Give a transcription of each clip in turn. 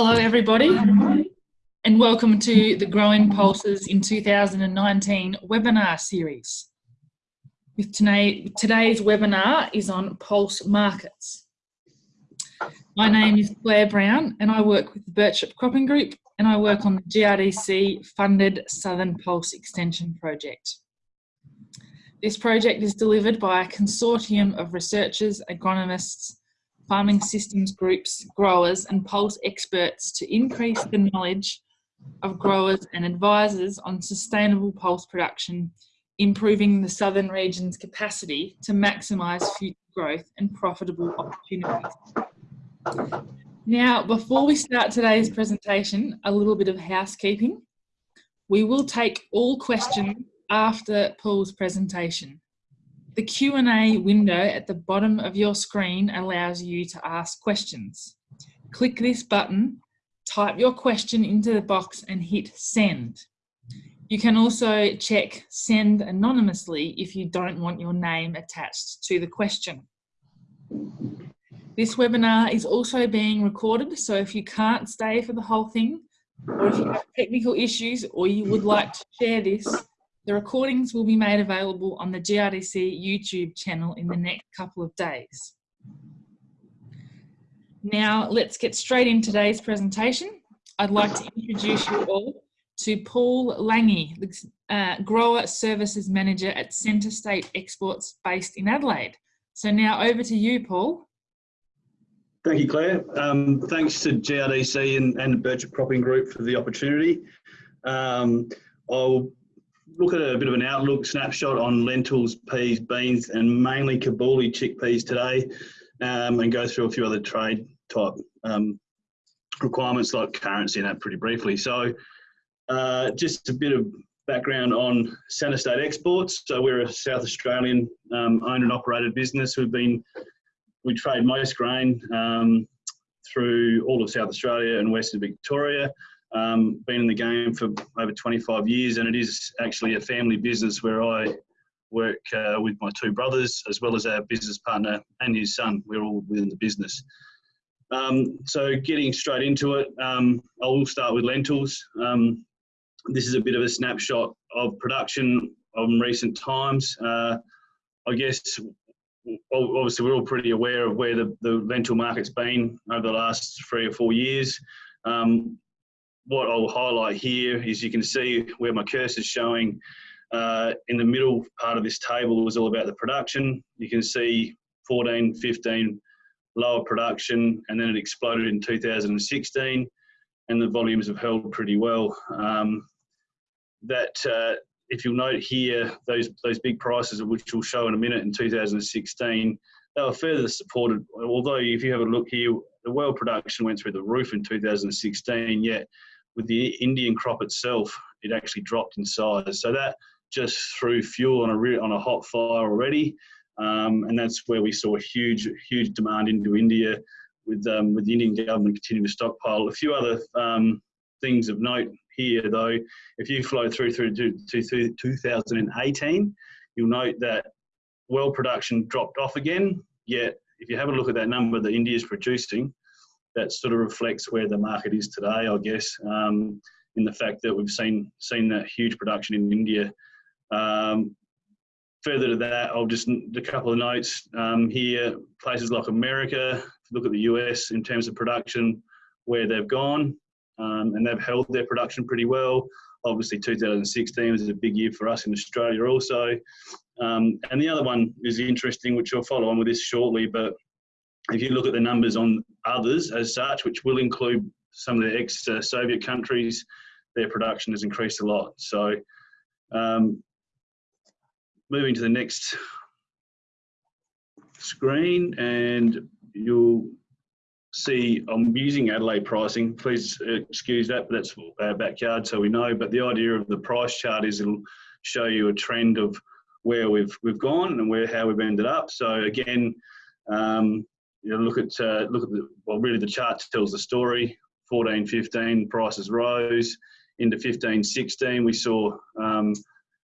Hello everybody and welcome to the Growing Pulses in 2019 webinar series. With today, today's webinar is on pulse markets. My name is Claire Brown and I work with the Birchip Cropping Group and I work on the GRDC funded Southern Pulse Extension Project. This project is delivered by a consortium of researchers, agronomists, farming systems groups, growers and pulse experts to increase the knowledge of growers and advisors on sustainable pulse production, improving the southern region's capacity to maximise future growth and profitable opportunities. Now, before we start today's presentation, a little bit of housekeeping. We will take all questions after Paul's presentation. The Q&A window at the bottom of your screen allows you to ask questions. Click this button, type your question into the box and hit send. You can also check send anonymously if you don't want your name attached to the question. This webinar is also being recorded, so if you can't stay for the whole thing, or if you have technical issues or you would like to share this, the recordings will be made available on the GRDC YouTube channel in the next couple of days. Now let's get straight into today's presentation. I'd like to introduce you all to Paul Lange, the uh, Grower Services Manager at Centre State Exports based in Adelaide. So now over to you, Paul. Thank you, Claire. Um, thanks to GRDC and, and Birchip Cropping Group for the opportunity. Um, I'll look at a bit of an outlook snapshot on lentils, peas, beans, and mainly Kabuli chickpeas today, um, and go through a few other trade type um, requirements like currency and that pretty briefly. So, uh, just a bit of background on Centre State Exports. So we're a South Australian um, owned and operated business. We've been we trade most grain um, through all of South Australia and Western Victoria. Um, been in the game for over 25 years, and it is actually a family business where I work uh, with my two brothers as well as our business partner and his son. We're all within the business. Um, so getting straight into it, um, I will start with lentils. Um, this is a bit of a snapshot of production of recent times. Uh, I guess obviously we're all pretty aware of where the, the lentil market's been over the last three or four years. Um, what I'll highlight here is you can see where my cursor is showing uh, in the middle part of this table is all about the production. You can see 14, 15 lower production and then it exploded in 2016 and the volumes have held pretty well. Um, that uh, if you'll note here, those those big prices, which we'll show in a minute in 2016, they were further supported. Although if you have a look here, the world production went through the roof in 2016, yet with the Indian crop itself, it actually dropped in size. So that just threw fuel on a on a hot fire already, um, and that's where we saw huge huge demand into India, with um, with the Indian government continuing to stockpile. A few other um, things of note here, though, if you flow through through to, to 2018, you'll note that world production dropped off again. Yet, if you have a look at that number that India is producing, that sort of reflects where the market is today, I guess, um, in the fact that we've seen seen that huge production in India. Um, further to that, I'll just a couple of notes um, here. Places like America, look at the US in terms of production, where they've gone, um, and they've held their production pretty well. Obviously, 2016 was a big year for us in Australia also. Um, and the other one is interesting, which I'll follow on with this shortly, but if you look at the numbers on others as such, which will include some of the ex-Soviet countries, their production has increased a lot. So um, moving to the next screen and you'll see I'm using Adelaide pricing. Please excuse that, but that's our backyard, so we know. But the idea of the price chart is it'll show you a trend of where we've we've gone and where how we've ended up. So again, um, you know, look at uh, look at the well, really the chart tells the story. 14, 15 prices rose into 15, 16. We saw um,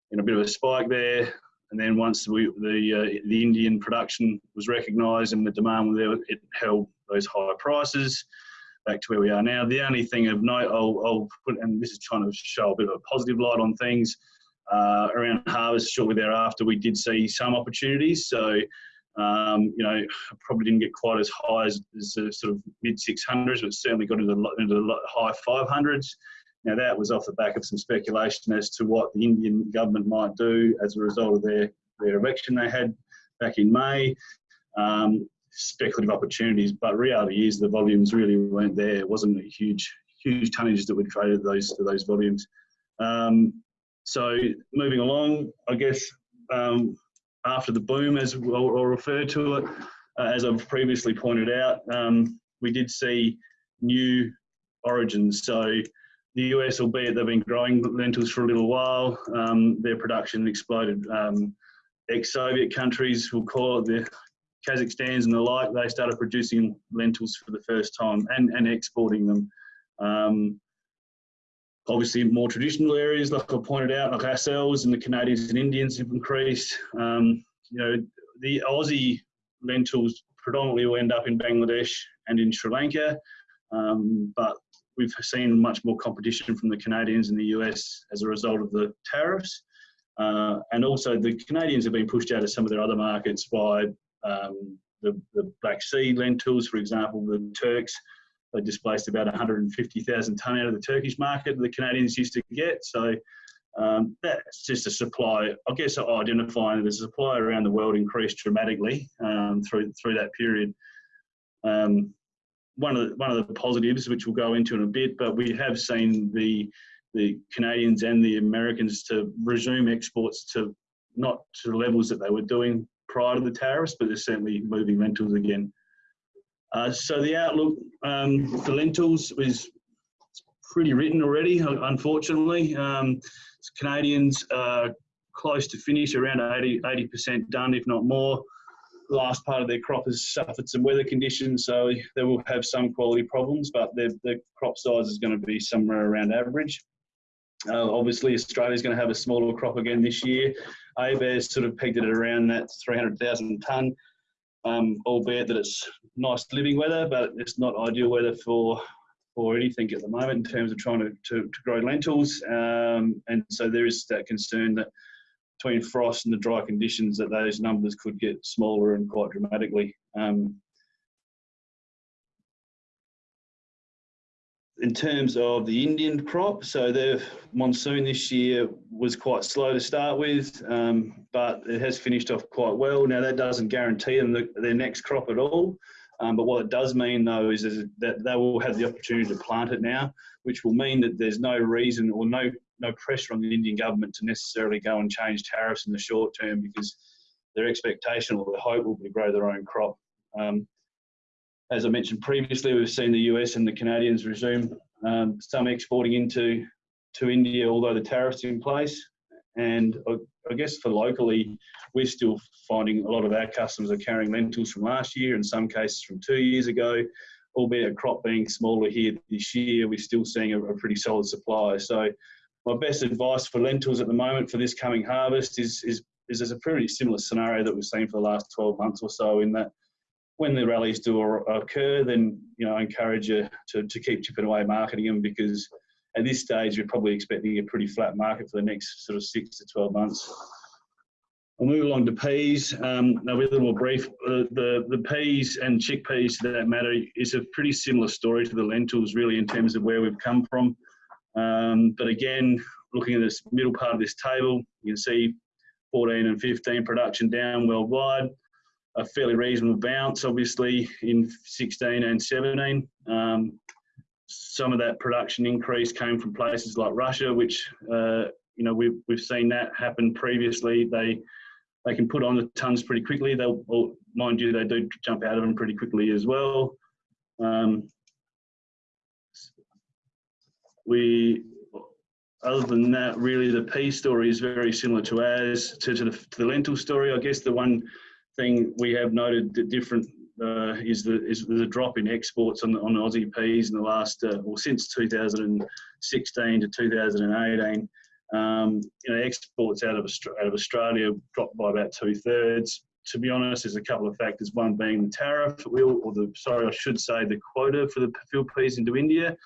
you know, a bit of a spike there, and then once we, the uh, the Indian production was recognised and the demand was there, it held those higher prices. back to where we are now. The only thing of note I'll, I'll put, and this is trying to show a bit of a positive light on things, uh, around harvest shortly thereafter, we did see some opportunities. So, um, you know, probably didn't get quite as high as, as the sort of mid 600s, but certainly got into the, into the high 500s. Now, that was off the back of some speculation as to what the Indian government might do as a result of their, their election they had back in May. Um, speculative opportunities, but reality is the volumes really weren't there. It wasn't a huge, huge tonnage that would traded those those volumes. Um, so moving along, I guess um, after the boom, as I'll, I'll refer to it, uh, as I've previously pointed out, um, we did see new origins. So the US, albeit they've been growing lentils for a little while, um, their production exploded. Um, ex-Soviet countries, we'll call it the Kazakhstans and the like, they started producing lentils for the first time and, and exporting them. Obviously, more traditional areas, like I pointed out, like ourselves and the Canadians and Indians have increased. Um, you know, the Aussie lentils predominantly will end up in Bangladesh and in Sri Lanka, um, but we've seen much more competition from the Canadians and the US as a result of the tariffs. Uh, and also the Canadians have been pushed out of some of their other markets by um, the, the Black Sea lentils, for example, the Turks, they displaced about 150,000 tonne out of the Turkish market that the Canadians used to get. So um, that's just a supply. I guess identifying the supply around the world increased dramatically um, through through that period. Um, one of the, one of the positives, which we'll go into in a bit, but we have seen the the Canadians and the Americans to resume exports to not to the levels that they were doing prior to the tariffs, but they're certainly moving lentils again. Uh, so the outlook um, for lentils is pretty written already, unfortunately. Um, Canadians are close to finish, around 80, 80% done, if not more. The last part of their crop has suffered some weather conditions, so they will have some quality problems, but their, their crop size is going to be somewhere around average. Uh, obviously, Australia is going to have a smaller crop again this year. ABARES sort of pegged it at around that 300,000 tonne, um, albeit that it's nice living weather, but it's not ideal weather for for anything at the moment in terms of trying to, to, to grow lentils. Um, and so there is that concern that between frost and the dry conditions that those numbers could get smaller and quite dramatically. Um, in terms of the Indian crop, so their monsoon this year was quite slow to start with, um, but it has finished off quite well. Now that doesn't guarantee them the, their next crop at all, um, but what it does mean though is, is, that they will have the opportunity to plant it now, which will mean that there's no reason or no no pressure on the Indian government to necessarily go and change tariffs in the short term because their expectation or their hope will be to grow their own crop. Um, as I mentioned previously, we've seen the US and the Canadians resume um, some exporting into to India, although the tariffs in place. And I, I, guess for locally, we're still finding a lot of our customers are carrying lentils from last year, in some cases from two years ago. Albeit a crop being smaller here this year, we're still seeing a, a pretty solid supply. So, my best advice for lentils at the moment for this coming harvest is is is there's a pretty similar scenario that we've seen for the last 12 months or so in that when the rallies do occur, then you know I encourage you to, to keep chipping away marketing them because at this stage you're probably expecting a pretty flat market for the next sort of six to 12 months. We'll move along to peas. Um, now, with a little brief, uh, the the peas and chickpeas, to that matter, is a pretty similar story to the lentils, really, in terms of where we've come from. Um, but again, looking at this middle part of this table, you can see 14 and 15 production down worldwide a fairly reasonable bounce, obviously, in 16 and 17. Um, some of that production increase came from places like Russia, which, uh, you know, we've, we've seen that happen previously. They they can put on the tons pretty quickly. They'll, well, mind you, they do jump out of them pretty quickly as well. Um, we, other than that, really, the pea story is very similar to ours, to, to, the, to the lentil story. I guess the one thing we have noted that different uh, is the is the drop in exports on on Aussie peas in the last uh, well since 2016 to 2018. Um, you know, exports out of out of Australia dropped by about two thirds. to be honest, there's a couple of factors. One being the tariff, or the sorry, I should say the quota for the field peas into India.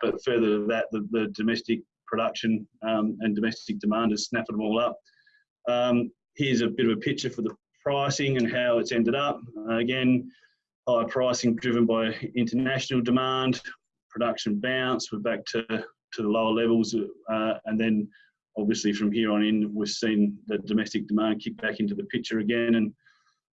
But further to that, the, the domestic production um, and domestic demand has snapped them all up. Um, here's a bit of a picture for the pricing and how it's ended up. Uh, again, higher pricing driven by international demand, production bounce. We're back to to the lower levels, uh, and then obviously from here on in, we've seen the domestic demand kick back into the picture again, and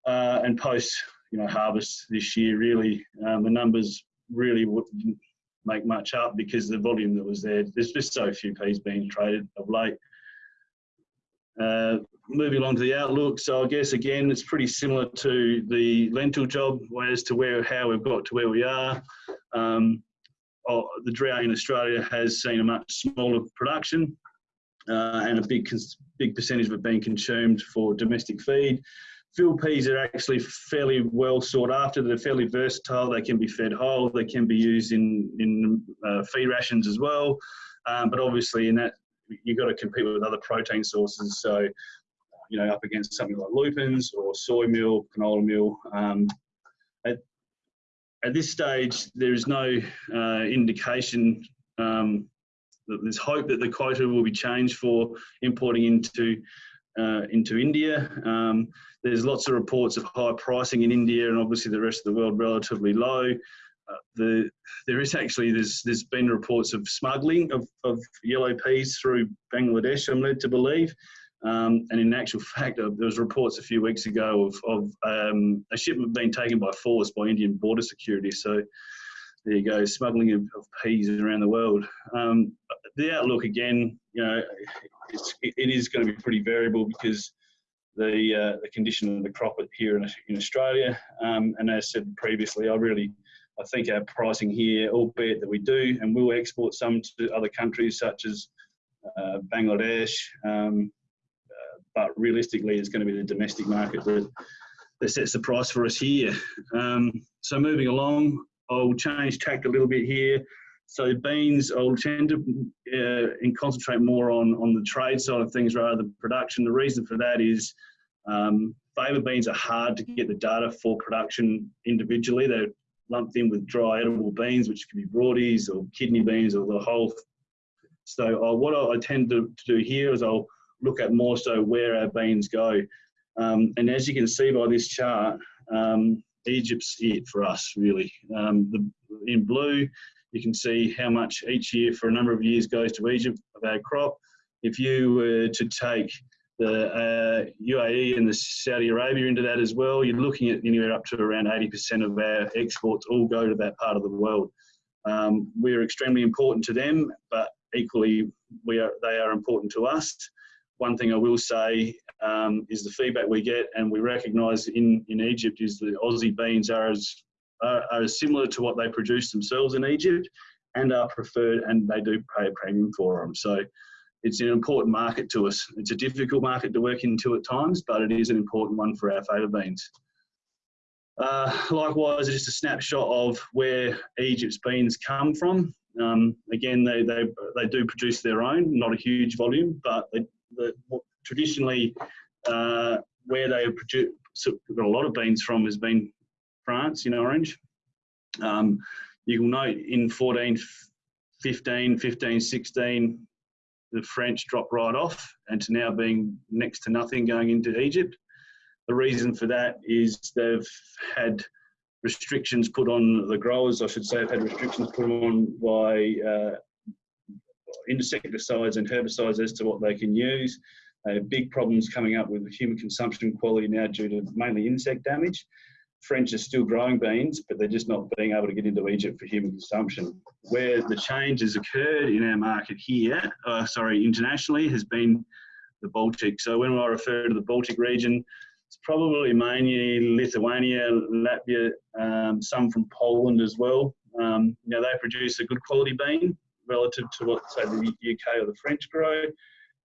uh, and post you know harvest this year, really um, the numbers really wouldn't make much up because the volume that was there. There's just so few peas being traded of late. Uh, moving along to the outlook, so I guess again it's pretty similar to the lentil job as to where how we've got to where we are. Um, oh, the drought in Australia has seen a much smaller production uh, and a big big percentage of it being consumed for domestic feed. Field peas are actually fairly well sought after. They're fairly versatile. They can be fed whole. They can be used in in uh, feed rations as well. Um, but obviously, in that you've got to compete with other protein sources. So, you know, up against something like lupins or soy meal, canola meal. Um, at, at this stage, there is no uh, indication um, there's hope that the quota will be changed for importing into uh, into India. Um, there's lots of reports of high pricing in India, and obviously the rest of the world relatively low. Uh, the, there is actually there's there's been reports of smuggling of, of yellow peas through Bangladesh. I'm led to believe, um, and in actual fact, uh, there was reports a few weeks ago of, of um, a shipment being taken by force by Indian border security. So there you go, smuggling of, of peas around the world. Um, the outlook again, you know, it's, it is going to be pretty variable because the uh, the condition of the crop here in, in Australia. Um, and as said previously, I really I think our pricing here, albeit that we do and will export some to other countries such as uh, Bangladesh, um, but realistically, it's going to be the domestic market that that sets the price for us here. Um, so moving along, I'll change tact a little bit here. So beans, I'll tend to uh, and concentrate more on, on the trade side of things rather than production. The reason for that is um, faba beans are hard to get the data for production individually. They're lumped in with dry edible beans, which can be broadies or kidney beans or the whole. So uh, what I tend to, to, do here is I'll look at more so where our beans go. Um, and as you can see by this chart, um, Egypt's it for us, really. Um, the, in blue, you can see how much each year for a number of years goes to Egypt of our crop. If you were to take the uh, UAE and the Saudi Arabia into that as well, you're looking at anywhere up to around 80% of our exports all go to that part of the world. Um, we're extremely important to them, but equally we are, they are important to us one thing I will say um, is the feedback we get, and we recognise in, in Egypt, is the Aussie beans are as, are, are similar to what they produce themselves in Egypt and are preferred, and they do pay a premium for them. So it's an important market to us. It's a difficult market to work into at times, but it is an important one for our faba beans. Uh, likewise, just a snapshot of where Egypt's beans come from. Um, again, they, they, they do produce their own, not a huge volume, but they, the, traditionally uh, where they have produced got a lot of beans from has been France in orange. Um, you will note in 14, 15, 15, 16, the French dropped right off and to now being next to nothing going into Egypt. The reason for that is they've had restrictions put on the growers, I should say, have had restrictions put on by uh, insecticides and herbicides as to what they can use. Have big problems coming up with human consumption quality now due to mainly insect damage. French are still growing beans, but they're just not being able to get into Egypt for human consumption. Where the change has occurred in our market here, uh, sorry, internationally, has been the Baltic. So when I refer to the Baltic region, it's probably mainly Lithuania, Latvia, um, some from Poland as well. Um, now they produce a good quality bean, relative to what, say, the UK or the French grow,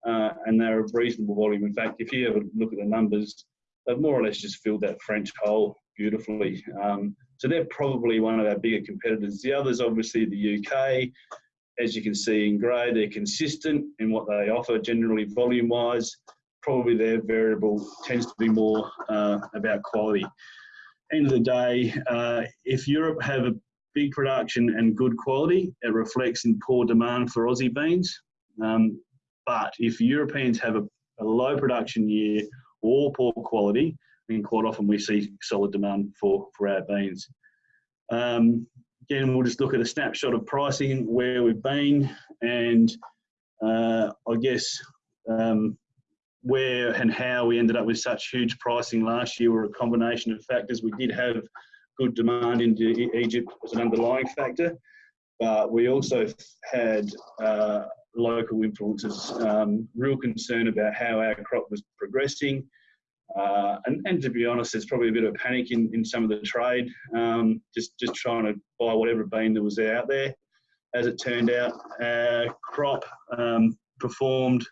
uh, and they're a reasonable volume. In fact, if you ever look at the numbers, they've more or less just filled that French hole beautifully. Um, so they're probably one of our bigger competitors. The others, obviously, the UK. As you can see in grey, they're consistent in what they offer, generally volume-wise. probably their variable tends to be more uh, about quality. End of the day, uh, if Europe have a big production and good quality, it reflects in poor demand for Aussie beans. Um, but if Europeans have a, a, low production year or poor quality, then quite often we see solid demand for, for our beans. Um, again, we'll just look at a snapshot of pricing where we've been and uh, I guess um, where and how we ended up with such huge pricing last year were a combination of factors. We did have good demand into Egypt as an underlying factor, but we also had uh, local influences, um, real concern about how our crop was progressing. Uh, and, and, to be honest, there's probably a bit of panic in, in some of the trade, um, just, just trying to buy whatever bean that was out there. As it turned out, our crop um, performed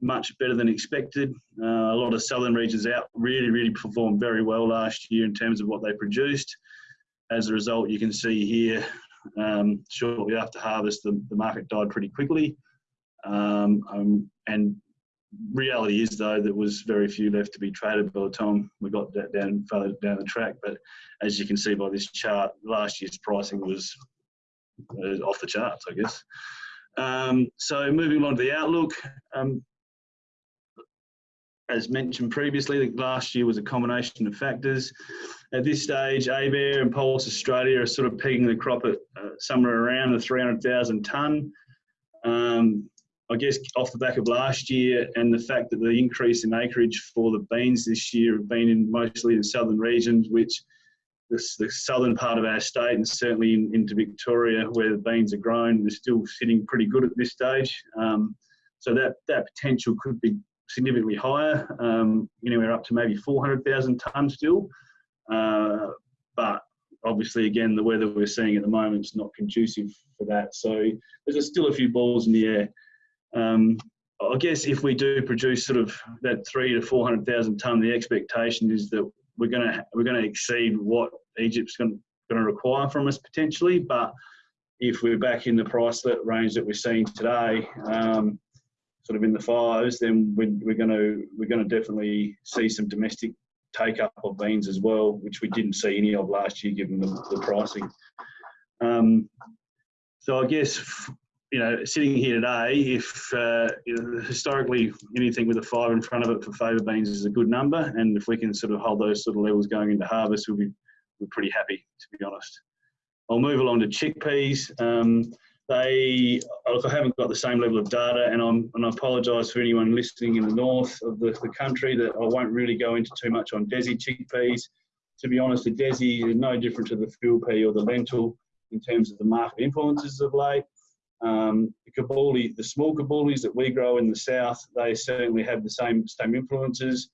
much better than expected. Uh, a lot of southern regions out really, really performed very well last year in terms of what they produced. As a result, you can see here, um, shortly after harvest, the, the market died pretty quickly. Um, um, and reality is, though, there was very few left to be traded by the time we got that down further down the track. But as you can see by this chart, last year's pricing was uh, off the charts, I guess. Um, so moving on to the outlook, um, as mentioned previously, last year was a combination of factors. At this stage, ABARE and Pulse Australia are sort of pegging the crop at uh, somewhere around the 300,000 tonne. Um, I guess off the back of last year and the fact that the increase in acreage for the beans this year have been in mostly in southern regions, which the, the southern part of our state and certainly in, into Victoria where the beans are grown, they're still sitting pretty good at this stage. Um, so that, that potential could be significantly higher, um, anywhere up to maybe 400,000 tonnes still. Uh, but obviously, again, the weather we're seeing at the moment is not conducive for that. So there's still a few balls in the air. Um, I guess if we do produce sort of that three to 400,000 tonne, the expectation is that we're going to we're going to exceed what Egypt's going to require from us potentially. But if we're back in the price range that we're seeing today, um, sort of in the fives, then we're, we're going to we're going to definitely see some domestic take up of beans as well, which we didn't see any of last year given the, the pricing. Um, so I guess you know, sitting here today, if uh, you know, historically anything with a five in front of it for faba beans is a good number, and if we can sort of hold those sort of levels going into harvest, we'll be we're pretty happy to be honest. I'll move along to chickpeas. Um, they look, I haven't got the same level of data, and I'm and I apologise for anyone listening in the north of the, the country that I won't really go into too much on Desi chickpeas. To be honest, the Desi is no different to the field pea or the lentil in terms of the market influences of late. Um, the kabuli, the small kabulis that we grow in the south, they certainly have the same same influences.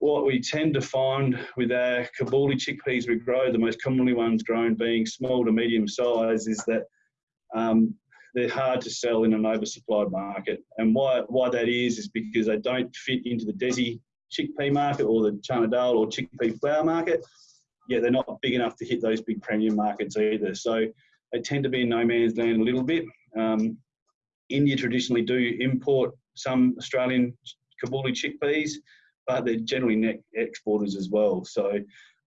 What we tend to find with our kabuli chickpeas we grow, the most commonly ones grown being small to medium size, is that um, they're hard to sell in an oversupplied market. And why, why that is, is because they don't fit into the Desi chickpea market or the Chana Dal or chickpea flour market. Yeah, they're not big enough to hit those big premium markets either. So they tend to be in no man's land a little bit. Um, India traditionally do import some Australian Kabuli chickpeas, but they're generally net exporters as well. So,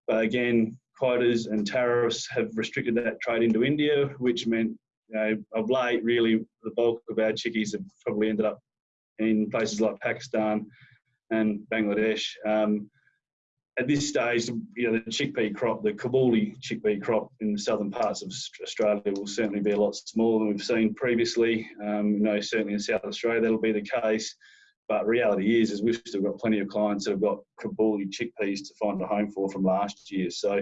but again, quotas and tariffs have restricted that trade into India, which meant you know, of late, really, the bulk of our chickies have probably ended up in places like Pakistan and Bangladesh. Um, at this stage, you know, the chickpea crop, the Kabuli chickpea crop in the southern parts of Australia will certainly be a lot smaller than we've seen previously. Um, you know, certainly in South Australia that'll be the case. But reality is, is we've still got plenty of clients that have got Kabuli chickpeas to find a home for from last year. So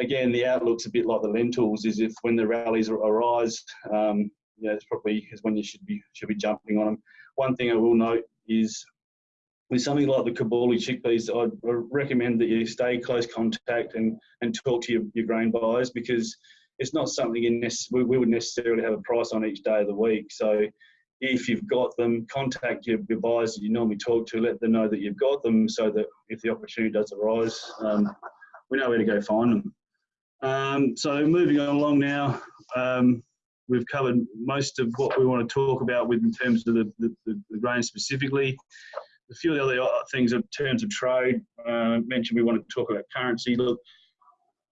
again, the outlook's a bit like the lentils. Is if when the rallies arise, um, you know, it's probably is when you should be should be jumping on them. One thing I will note is with something like the Kabuli chickpeas, I'd recommend that you stay close contact and, and talk to your, your grain buyers because it's not something in this, we, we would necessarily have a price on each day of the week. So if you've got them, contact your, your buyers that you normally talk to, let them know that you've got them so that if the opportunity does arise, um, we know where to go find them. Um, so moving on along now, um, we've covered most of what we want to talk about with in terms of the, the, the grain specifically. a few of the other things in terms of trade, uh, mentioned we want to talk about currency. Look,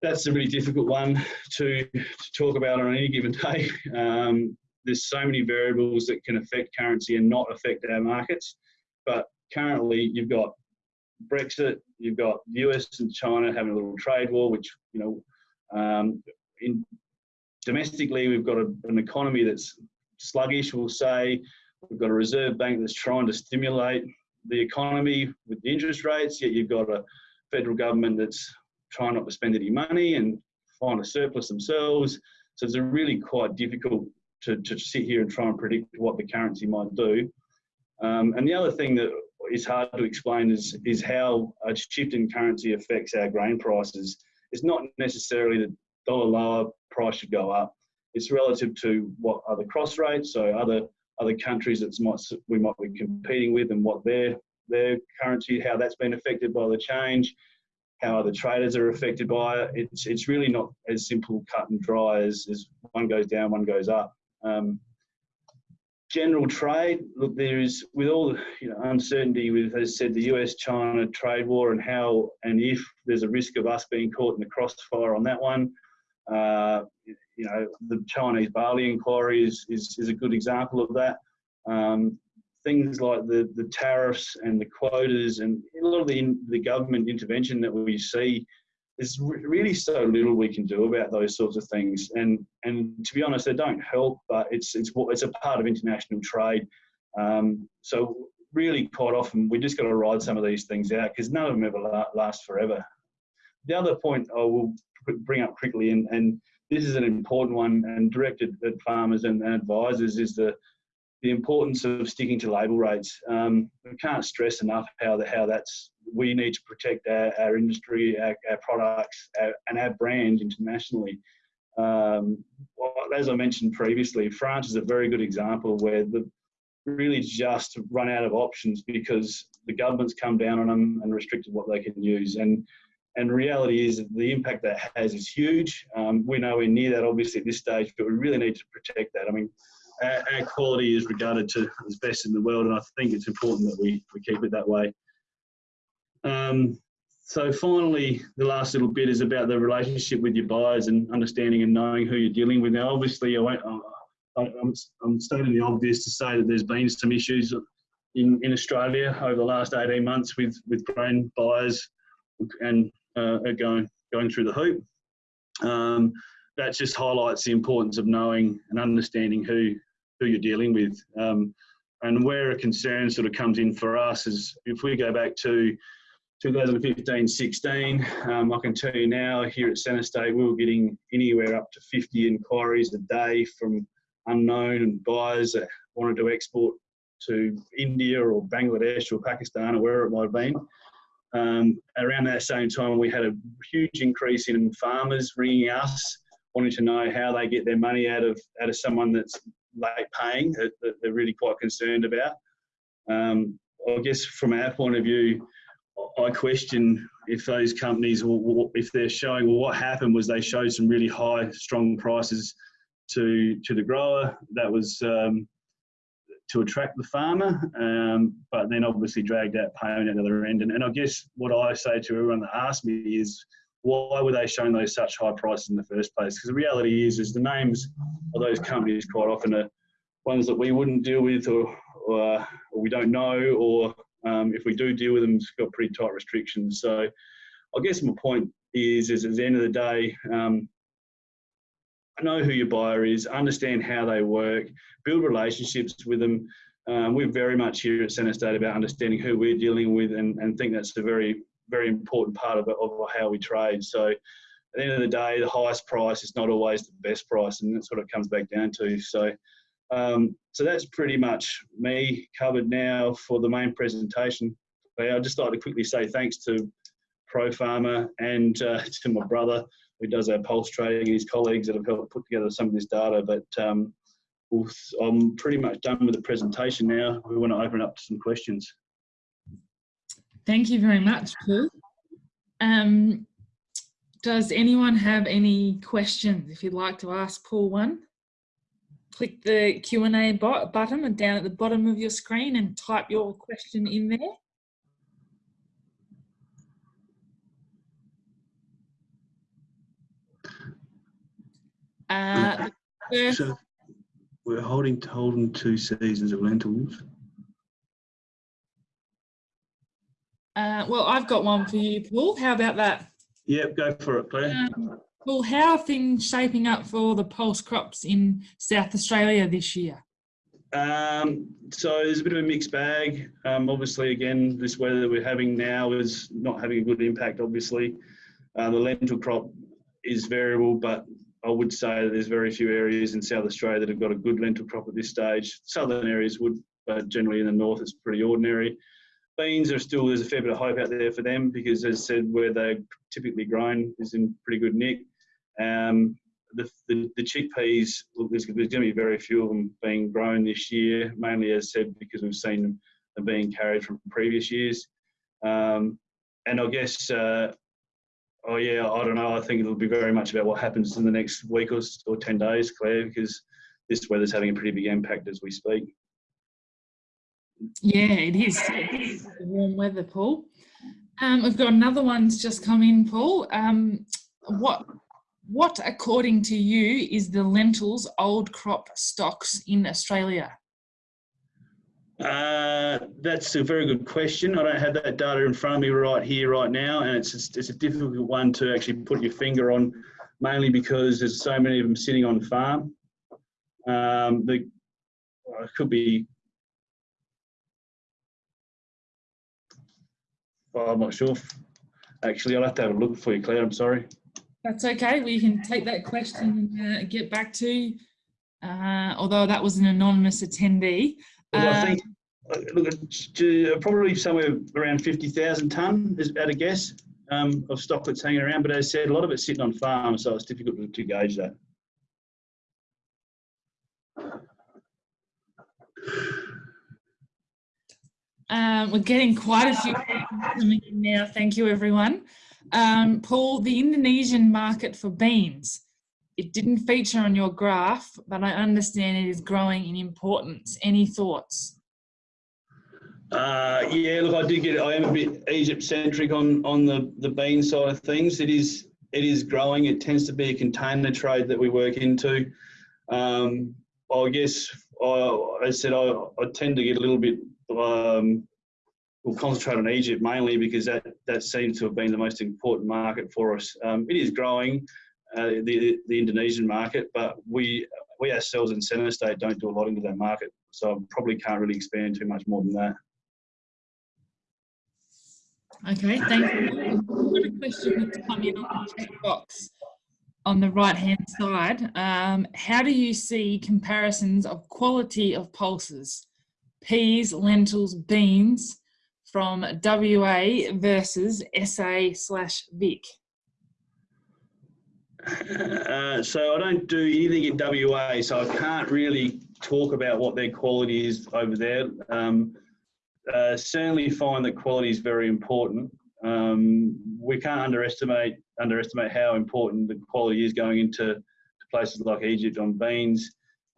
that's a really difficult one to, to talk about on any given day. Um, there's so many variables that can affect currency and not affect our markets. But currently, you've got Brexit, you've got the US and China having a little trade war, which you know, um, in domestically we've got a, an economy that's sluggish. We'll say we've got a reserve bank that's trying to stimulate the economy with the interest rates. Yet you've got a federal government that's trying not to spend any money and find a surplus themselves. So it's really quite difficult to, to sit here and try and predict what the currency might do. Um, and the other thing that is hard to explain is, is how a shift in currency affects our grain prices. It's not necessarily the dollar lower price should go up. It's relative to what other cross rates, so other other countries that we might be competing with, and what their their currency, how that's been affected by the change, how other traders are affected by it. It's it's really not as simple, cut and dry as, as one goes down, one goes up. Um, general trade, look, there is with all the you know, uncertainty with, as said, the US-China trade war and how and if there's a risk of us being caught in the crossfire on that one. Uh, you know, the Chinese barley inquiry is, is, is a good example of that. Um, things like the, the tariffs and the quotas and a lot of the, the government intervention that we see there's really so little we can do about those sorts of things. And and to be honest, they don't help. But it's it's it's a part of international trade. Um, so really, quite often we just got to ride some of these things out because none of them ever last forever. The other point I will bring up quickly, and, and this is an important one and directed at farmers and, and advisors, is the the importance of sticking to label rates. Um, we can't stress enough how the, how that's we need to protect our, our industry, our, our products, our, and our brand internationally. Um, well, as I mentioned previously, France is a very good example where the really just run out of options because the government's come down on them and restricted what they can use. And and reality is the impact that has is huge. Um, we're nowhere near that, obviously, at this stage, but we really need to protect that. I mean, our, our, quality is regarded to as best in the world, and I think it's important that we, we keep it that way. Um, so finally, the last little bit is about the relationship with your buyers and understanding and knowing who you're dealing with. Now, obviously, I won't, I, I'm, I'm stating the obvious to say that there's been some issues in, in Australia over the last 18 months with, with grain buyers and uh, going, going through the hoop. Um, that just highlights the importance of knowing and understanding who who you're dealing with. Um, and where a concern sort of comes in for us is if we go back to 2015-16, um, I can tell you now here at Centre State we were getting anywhere up to 50 inquiries a day from unknown buyers that wanted to export to India or Bangladesh or Pakistan or wherever it might have been. Um, around that same time, we had a huge increase in farmers ringing us wanting to know how they get their money out of out of someone that's late paying that, that they're really quite concerned about. Um, I guess from our point of view, I question if those companies, if they're showing, well, what happened was they showed some really high, strong prices to to the grower. That was um, to attract the farmer, um, but then obviously dragged out payment at the other end. And, and I guess what I say to everyone that asks me is, why were they showing those such high prices in the first place? Because the reality is, is the names of those companies quite often are ones that we wouldn't deal with, or, or, or we don't know, or um, if we do deal with them, it's got pretty tight restrictions. So, I guess my point is, is at the end of the day, um, know who your buyer is, understand how they work, build relationships with them. Um, we're very much here at Centre State about understanding who we're dealing with, and, and think that's a very very important part of, of how we trade. So at the end of the day, the highest price is not always the best price, and that's what it comes back down to. So, um, so that's pretty much me covered now for the main presentation. I'd just like to quickly say thanks to Pro Farmer and uh, to my brother who does our pulse trading and his colleagues that have helped put together some of this data. But um, I'm pretty much done with the presentation now. We want to open up to some questions. Thank you very much, Paul. Um, does anyone have any questions? If you'd like to ask Paul one, click the Q&A button down at the bottom of your screen and type your question in there. Uh, so we're holding holding two seasons of lentils. Uh, well, I've got one for you, Paul. How about that? Yep, go for it, Claire. Um, Paul, how are things shaping up for the pulse crops in South Australia this year? Um, so there's a bit of a mixed bag. Um, obviously, again, this weather that we're having now is not having a good impact. Obviously, uh, the lentil crop is variable, but I would say that there's very few areas in South Australia that have got a good lentil crop at this stage. Southern areas would, but generally in the north, it's pretty ordinary. Beans are still there's a fair bit of hope out there for them because, as I said, where they're typically grown is in pretty good nick. Um, the, the, the chickpeas, look, there's, there's going to be very few of them being grown this year, mainly as said because we've seen them, being carried from previous years. Um, and I guess, uh, oh yeah, I don't know. I think it'll be very much about what happens in the next week or, or 10 days, Claire, because this weather's having a pretty big impact as we speak. Yeah, it is. It is warm weather, Paul. Um, we've got another one's just come in, Paul. Um, what, what, according to you, is the lentils old crop stocks in Australia? Uh, that's a very good question. I don't have that data in front of me right here, right now, and it's it's a difficult one to actually put your finger on, mainly because there's so many of them sitting on farm. Um, the well, it could be. Well, I'm not sure. Actually, I'll have to have a look for you, Claire. I'm sorry. That's okay. We can take that question and uh, get back to. you. Uh, although that was an anonymous attendee. Well, I Uh, think uh, look, it's, uh, probably somewhere around fifty thousand ton is at a guess um, of stock that's hanging around. But as I said, a lot of it's sitting on farms, so it's difficult to, to gauge that. Um, we're getting quite a few coming in now. Thank you, everyone. Um, Paul, the Indonesian market for beans, it didn't feature on your graph, but I understand it is growing in importance. Any thoughts? Uh, yeah, look, I did get. I am a bit Egypt centric on on the the bean side of things. It is it is growing. It tends to be a container trade that we work into. Um, I guess I, I said I, I tend to get a little bit. Um, we'll concentrate on Egypt mainly because that that seems to have been the most important market for us. Um, it is growing, uh, the the Indonesian market, but we we ourselves in Centre State don't do a lot into that market, so I probably can't really expand too much more than that. Okay, thank you. I've got a question that's come in on the box on the right hand side. Um, how do you see comparisons of quality of pulses, peas, lentils, beans from WA versus SA slash Vic? Uh, so I don't do anything in WA, so I can't really talk about what their quality is over there. Um, uh, certainly find that quality is very important. Um, we can't underestimate underestimate how important the quality is going into to places like Egypt on beans.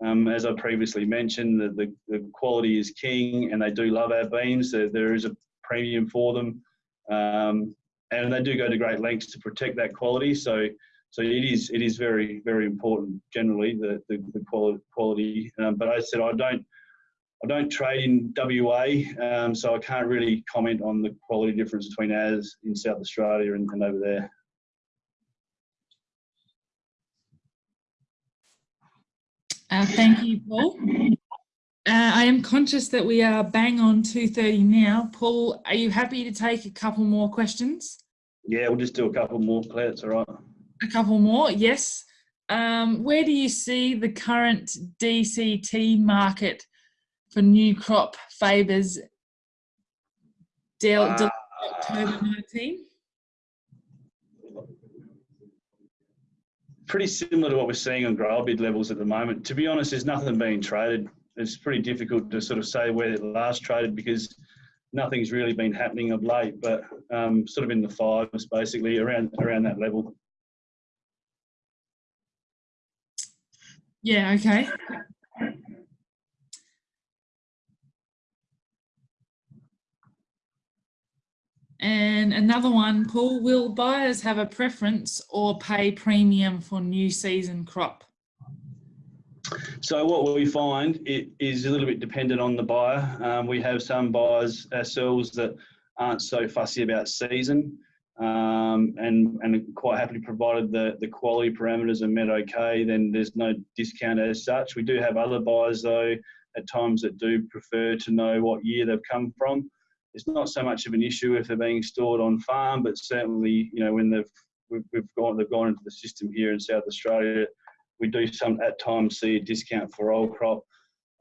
Um, as I previously mentioned, the, the, the, quality is king, and they do love our beans. There, there is a premium for them, um, and they do go to great lengths to protect that quality. So so it is it is very very important generally the the, the quality. Um, but I said I don't I don't trade in WA, um, so I can't really comment on the quality difference between ours in South Australia and, and over there. Uh, thank you, Paul. Uh, I am conscious that we are bang on 2.30 now. Paul, are you happy to take a couple more questions? Yeah, we'll just do a couple more, Claire. It's all right. A couple more, yes. Um, where do you see the current DCT market for new crop favours del- del- October 19? Pretty similar to what we're seeing on grower bid levels at the moment. To be honest, there's nothing being traded. It's pretty difficult to sort of say where it last traded because nothing's really been happening of late, but um, sort of in the fives, basically around around that level. Yeah, okay. And another one, Paul, will buyers have a preference or pay premium for new season crop? So what we find it is a little bit dependent on the buyer. Um, we have some buyers ourselves that aren't so fussy about season um, and, and quite happily provided the, the quality parameters are met okay, then there's no discount as such. We do have other buyers though at times that do prefer to know what year they've come from. It's not so much of an issue if they're being stored on farm, but certainly, you know, when they've we've, we've gone they've gone into the system here in South Australia, we do some at times see a discount for old crop.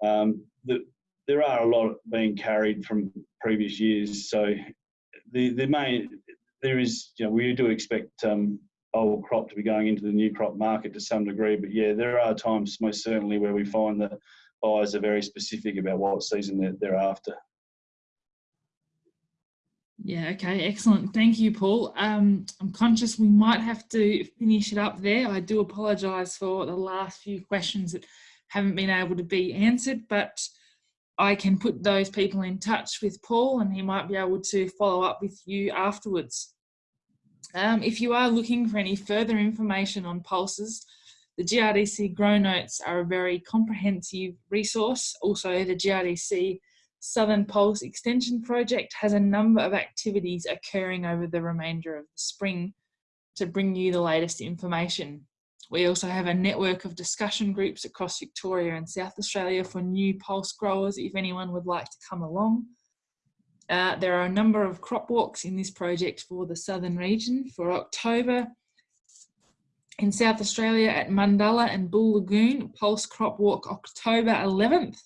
Um, the, there are a lot being carried from previous years, so the the main there is you know we do expect um, old crop to be going into the new crop market to some degree, but yeah, there are times most certainly where we find that buyers are very specific about what season they're, they're after. Yeah, okay, excellent. Thank you, Paul. Um, I'm conscious we might have to finish it up there. I do apologise for the last few questions that haven't been able to be answered, but I can put those people in touch with Paul and he might be able to follow up with you afterwards. Um, if you are looking for any further information on pulses, the GRDC Grow Notes are a very comprehensive resource. Also, the GRDC Southern Pulse Extension Project has a number of activities occurring over the remainder of the spring to bring you the latest information. We also have a network of discussion groups across Victoria and South Australia for new pulse growers if anyone would like to come along. Uh, there are a number of crop walks in this project for the southern region for October. In South Australia at Mundalla and Bool Lagoon, Pulse Crop Walk October 11th.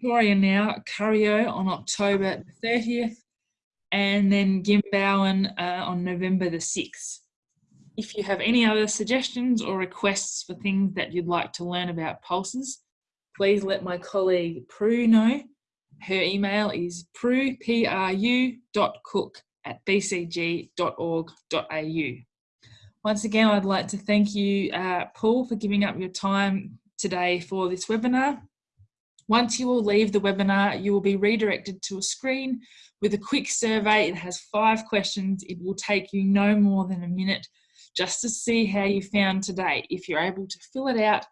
Victoria now, Curyo on October 30th, and then Gymbowen uh, on November the 6th. If you have any other suggestions or requests for things that you'd like to learn about pulses, please let my colleague Prue know. Her email is pru, P-R-U, dot cook at bcg.org.au. Once again, I'd like to thank you, uh, Paul, for giving up your time today for this webinar. Once you will leave the webinar, you will be redirected to a screen with a quick survey. It has five questions. It will take you no more than a minute just to see how you found today. If you're able to fill it out,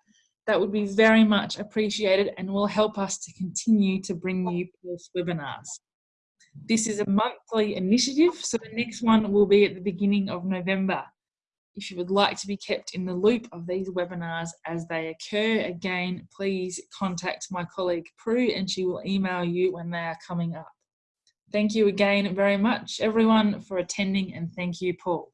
that would be very much appreciated and will help us to continue to bring you Pulse webinars. This is a monthly initiative, so the next one will be at the beginning of November. If you would like to be kept in the loop of these webinars as they occur, again, please contact my colleague Prue and she will email you when they are coming up. Thank you again very much, everyone, for attending and thank you, Paul.